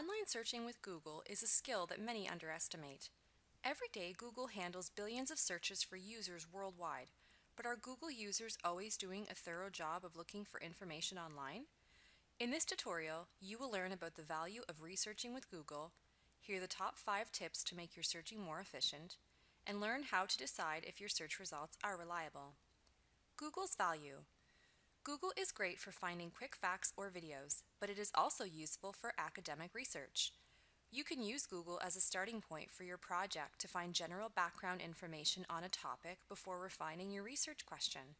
Online searching with Google is a skill that many underestimate. Every day, Google handles billions of searches for users worldwide, but are Google users always doing a thorough job of looking for information online? In this tutorial, you will learn about the value of researching with Google, hear the top 5 tips to make your searching more efficient, and learn how to decide if your search results are reliable. Google's value. Google is great for finding quick facts or videos, but it is also useful for academic research. You can use Google as a starting point for your project to find general background information on a topic before refining your research question.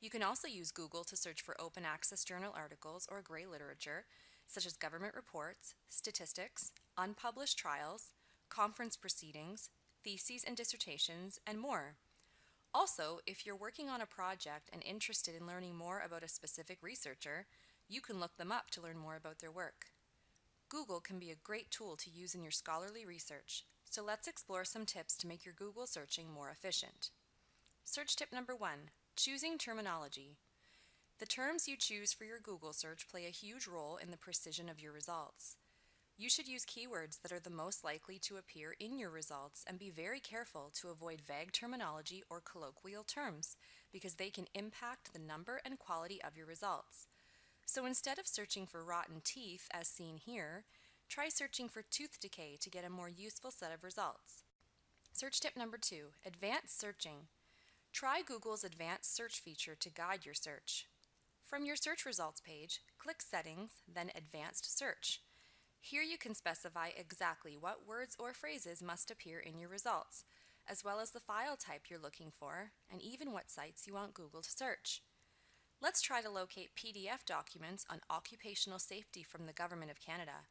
You can also use Google to search for open access journal articles or gray literature, such as government reports, statistics, unpublished trials, conference proceedings, theses and dissertations, and more. Also, if you're working on a project and interested in learning more about a specific researcher, you can look them up to learn more about their work. Google can be a great tool to use in your scholarly research, so let's explore some tips to make your Google searching more efficient. Search tip number one, choosing terminology. The terms you choose for your Google search play a huge role in the precision of your results. You should use keywords that are the most likely to appear in your results and be very careful to avoid vague terminology or colloquial terms because they can impact the number and quality of your results. So instead of searching for rotten teeth as seen here, try searching for tooth decay to get a more useful set of results. Search tip number two, advanced searching. Try Google's advanced search feature to guide your search. From your search results page, click Settings, then Advanced Search. Here you can specify exactly what words or phrases must appear in your results, as well as the file type you're looking for, and even what sites you want Google to search. Let's try to locate PDF documents on occupational safety from the Government of Canada.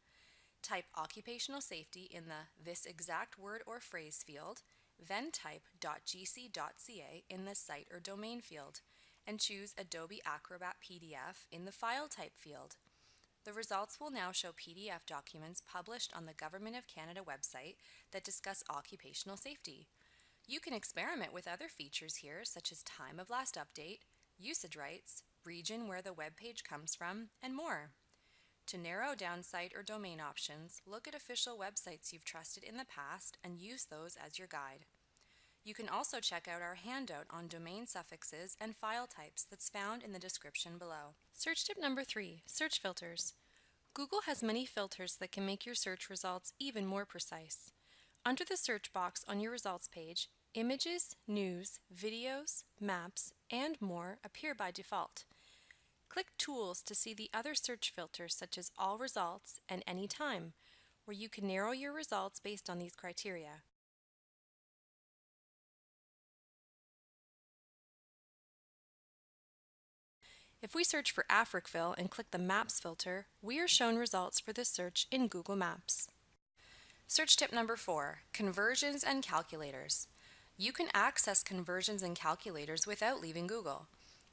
Type occupational safety in the this exact word or phrase field, then type .gc.ca in the site or domain field, and choose Adobe Acrobat PDF in the file type field. The results will now show PDF documents published on the Government of Canada website that discuss occupational safety. You can experiment with other features here such as time of last update, usage rights, region where the web page comes from, and more. To narrow down site or domain options, look at official websites you've trusted in the past and use those as your guide. You can also check out our handout on domain suffixes and file types that's found in the description below. Search tip number three, search filters. Google has many filters that can make your search results even more precise. Under the search box on your results page, images, news, videos, maps, and more appear by default. Click Tools to see the other search filters such as All Results and Anytime, where you can narrow your results based on these criteria. If we search for Africville and click the Maps filter, we are shown results for this search in Google Maps. Search tip number four, conversions and calculators. You can access conversions and calculators without leaving Google.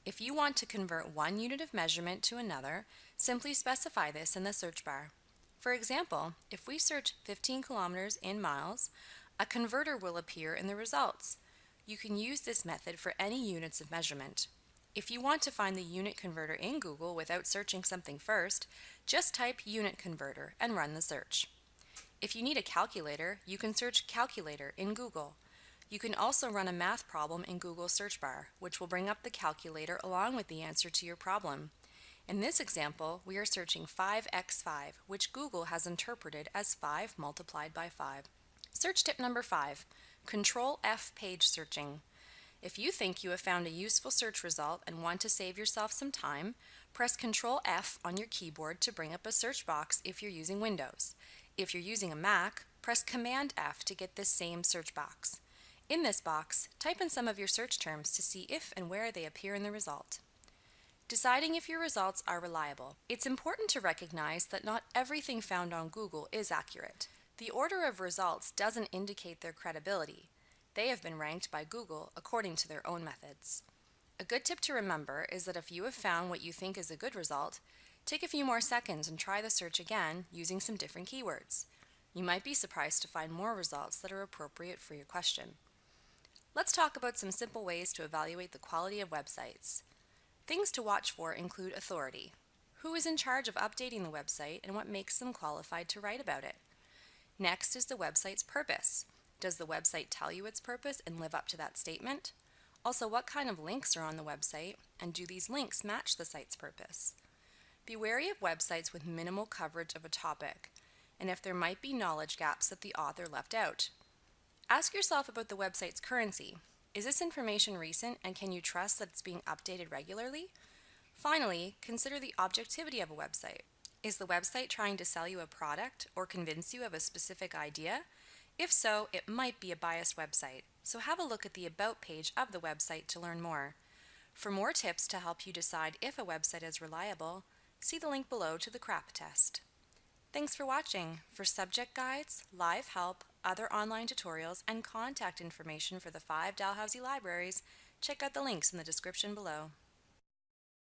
If you want to convert one unit of measurement to another, simply specify this in the search bar. For example, if we search 15 kilometers in miles, a converter will appear in the results. You can use this method for any units of measurement. If you want to find the unit converter in Google without searching something first, just type unit converter and run the search. If you need a calculator, you can search calculator in Google. You can also run a math problem in Google search bar, which will bring up the calculator along with the answer to your problem. In this example, we are searching 5x5, which Google has interpreted as 5 multiplied by 5. Search tip number 5, Control F page searching. If you think you have found a useful search result and want to save yourself some time, press Ctrl F on your keyboard to bring up a search box if you're using Windows. If you're using a Mac, press Command F to get this same search box. In this box, type in some of your search terms to see if and where they appear in the result. Deciding if your results are reliable. It's important to recognize that not everything found on Google is accurate. The order of results doesn't indicate their credibility. They have been ranked by Google according to their own methods. A good tip to remember is that if you have found what you think is a good result, take a few more seconds and try the search again using some different keywords. You might be surprised to find more results that are appropriate for your question. Let's talk about some simple ways to evaluate the quality of websites. Things to watch for include authority. Who is in charge of updating the website and what makes them qualified to write about it? Next is the website's purpose. Does the website tell you its purpose and live up to that statement? Also, what kind of links are on the website and do these links match the site's purpose? Be wary of websites with minimal coverage of a topic and if there might be knowledge gaps that the author left out. Ask yourself about the website's currency. Is this information recent and can you trust that it's being updated regularly? Finally, consider the objectivity of a website. Is the website trying to sell you a product or convince you of a specific idea? If so, it might be a biased website, so have a look at the About page of the website to learn more. For more tips to help you decide if a website is reliable, see the link below to the CRAP test. Thanks for watching. For subject guides, live help, other online tutorials, and contact information for the five Dalhousie libraries, check out the links in the description below.